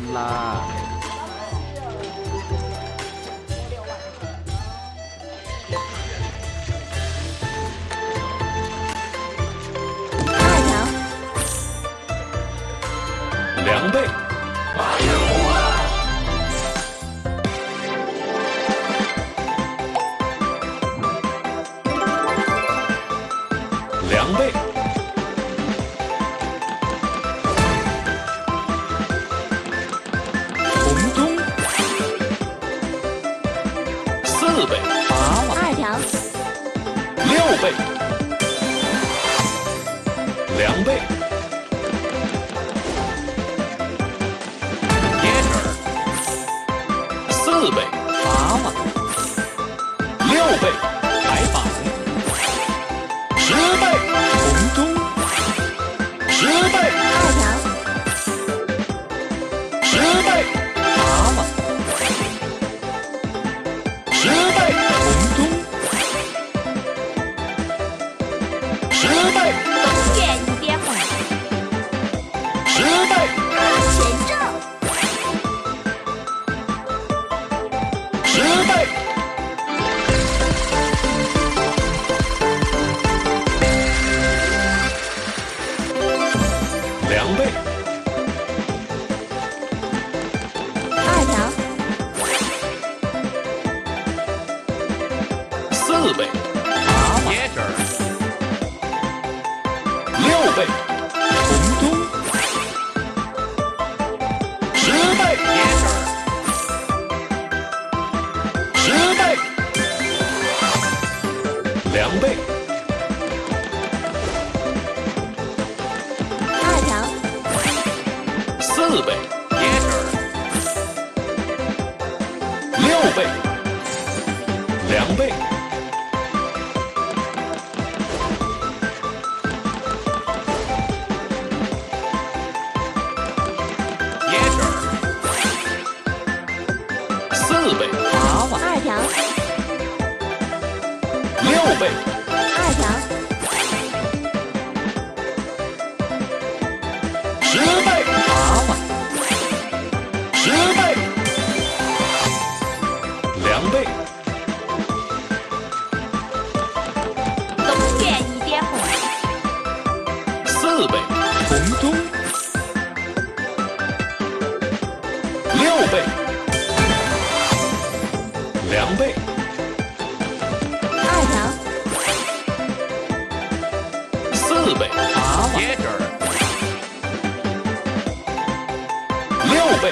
分啦。六倍，两倍，三倍，四倍，八倍，六倍。十倍，全中。十倍，两倍，二条，四倍，八倍，六倍。四倍，六倍，两倍，四倍，八万，六倍。四倍，红中，六倍，两倍，二条，四倍，好，六倍。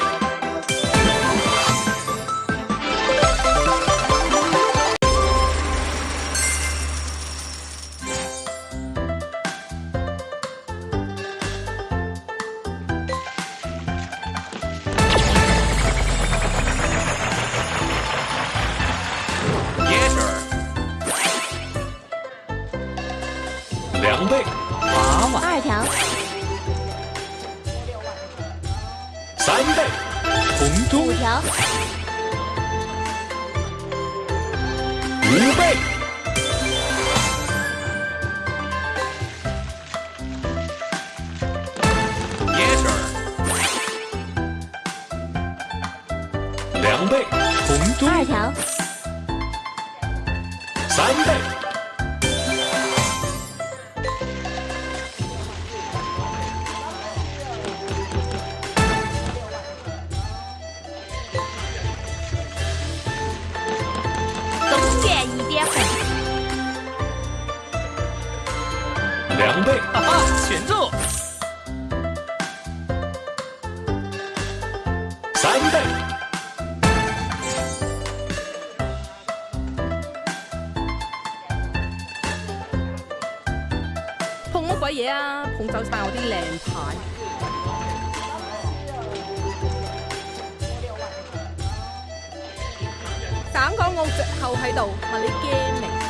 两倍，八万二条。三倍，红中。五条。五倍。耶两倍，红中。二条。三倍。两倍，哈哈，选中。三倍，碰乜鬼嘢啊？碰走晒我啲靓牌。省港澳最后喺度，问你惊未？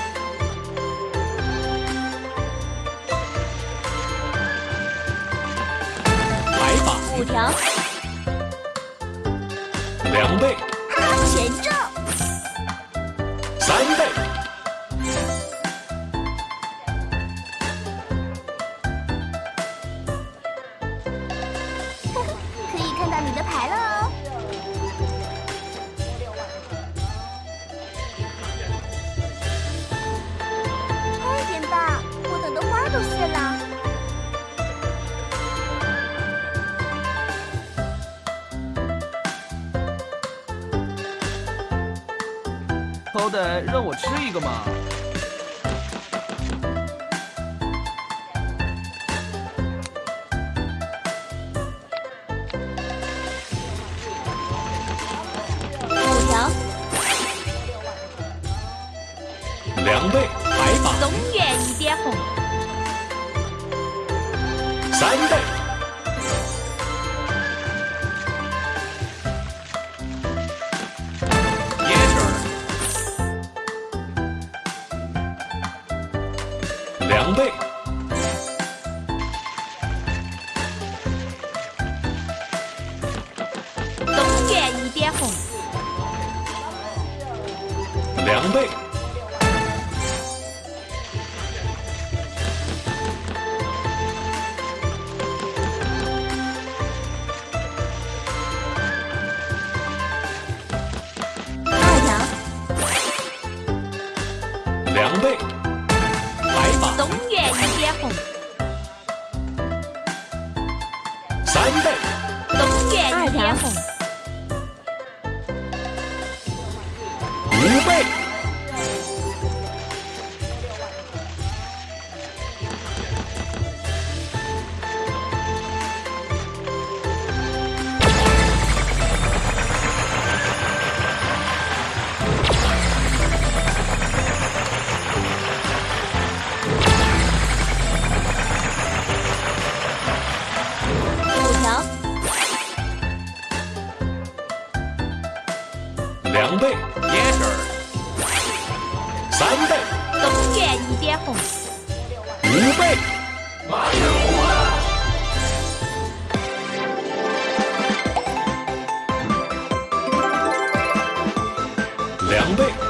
条，两倍，全中。好歹让我吃一个嘛！五条，两倍，还马，中原一点红，三倍。两倍。二条，两倍。两倍，三倍，东园一点红，五倍，两倍。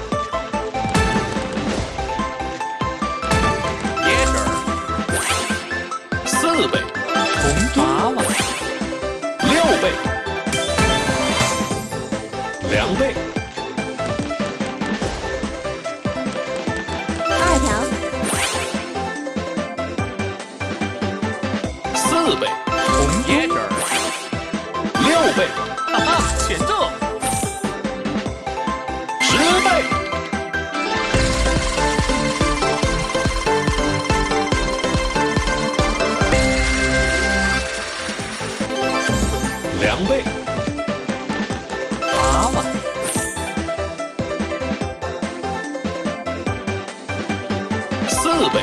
四倍，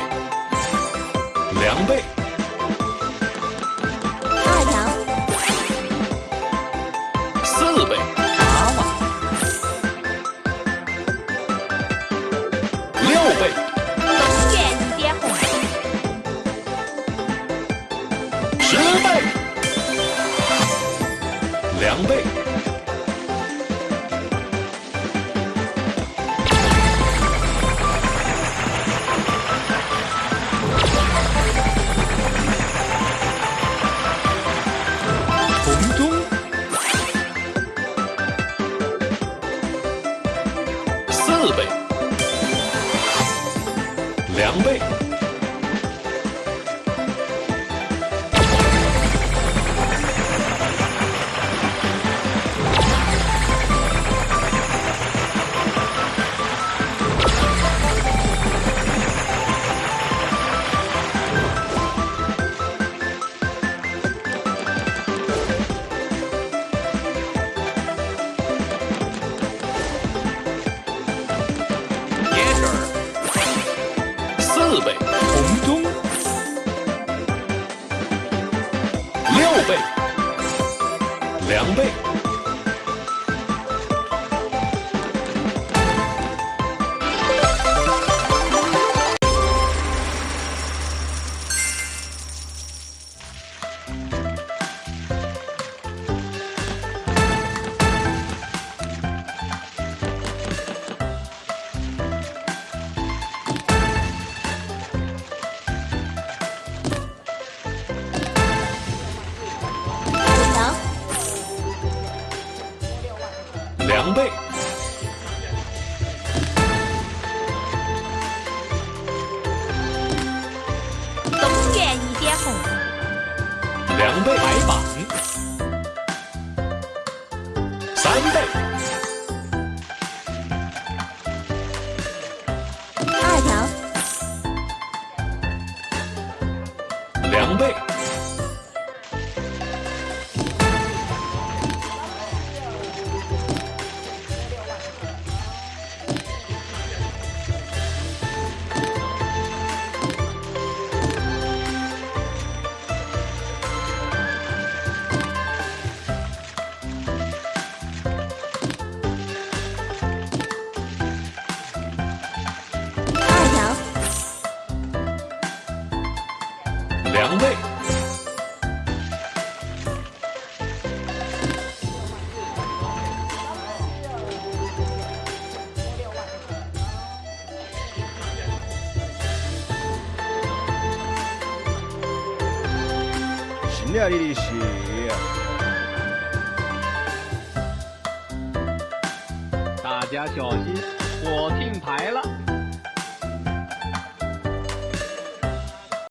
两倍，二条，四倍，八万，六倍，十倍，两倍。两倍。两倍。倍，东园一点红，两倍白板，三倍，二条，两倍。这里血，大家小心，我听牌了。